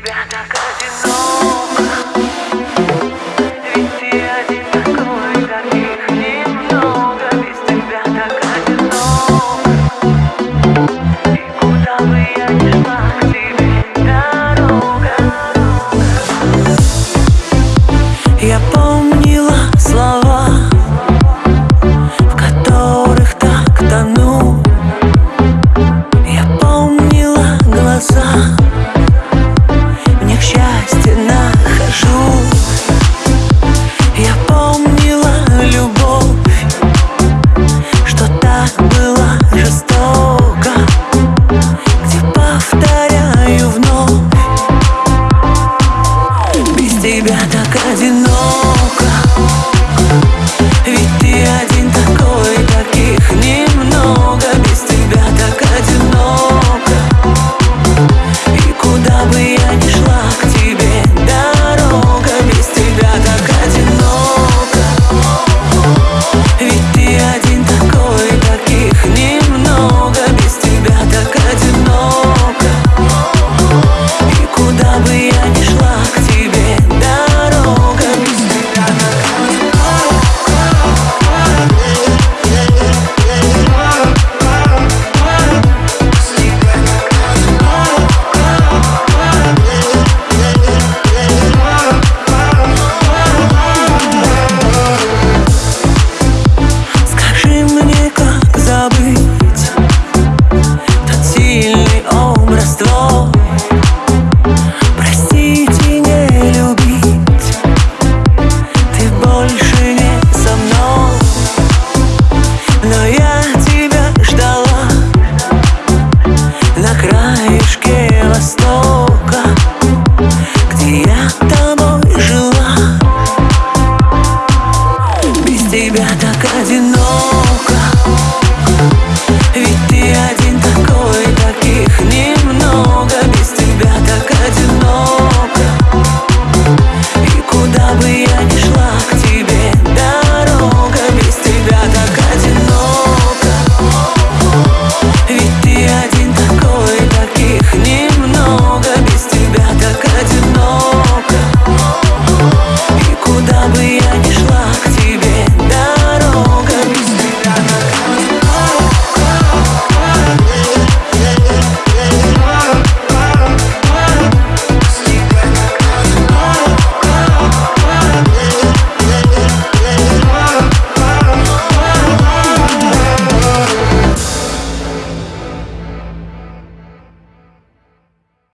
тебя так одиноко тебя так одинок я тобой жила. Без тебя так одиноко. Ведь ты один такой, таких немного. Без тебя так одиноко. И куда бы я ни шла, к тебе